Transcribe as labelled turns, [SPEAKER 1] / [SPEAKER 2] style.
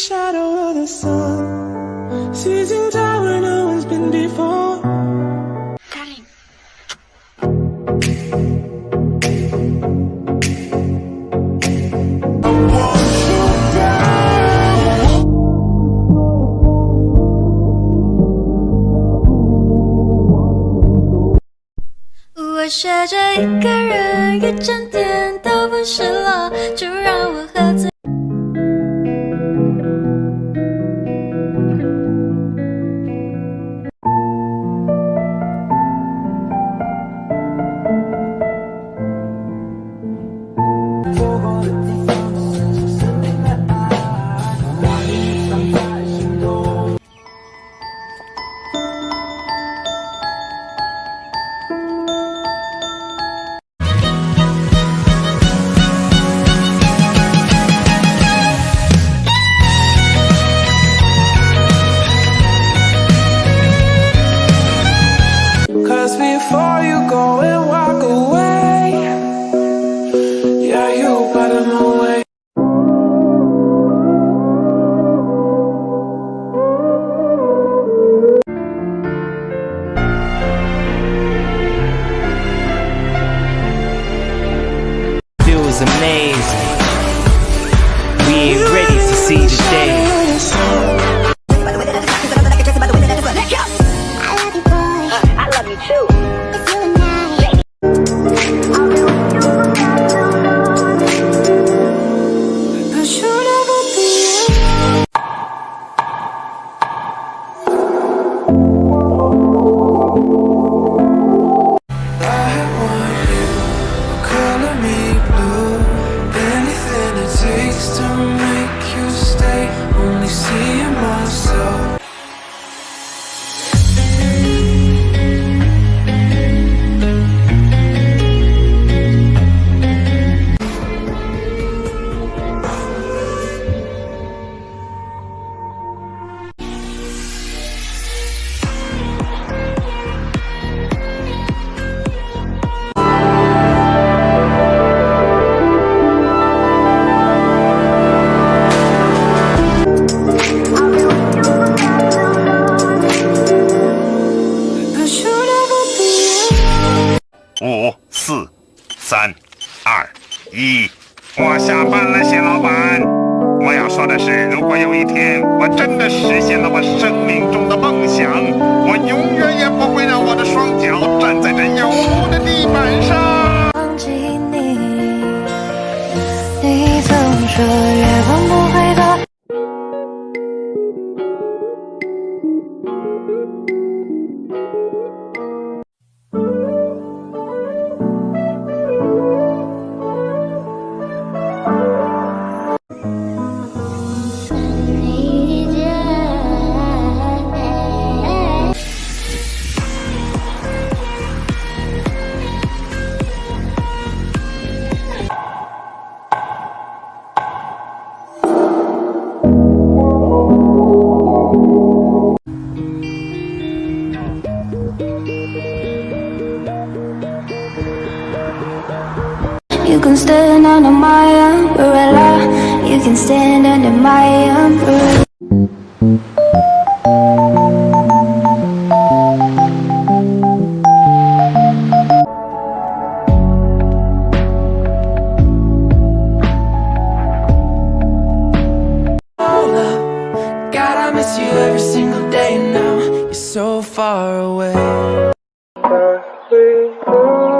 [SPEAKER 1] shadow of the sun. Seizing tower no one's been before. Darling 我学着一个人，
[SPEAKER 2] 一整天都不失落。Yeah, you where.
[SPEAKER 3] feels amazing. We ain't ready to see the day.
[SPEAKER 4] 二一，我下班了，谢老板。我要说的是，如果有一天我真的实现了我生命中的梦想，我永远也不会让我的双脚站在这油污的地板上。
[SPEAKER 1] 忘记你。你总说月光不会 can stand under my umbrella. You can stand under my umbrella.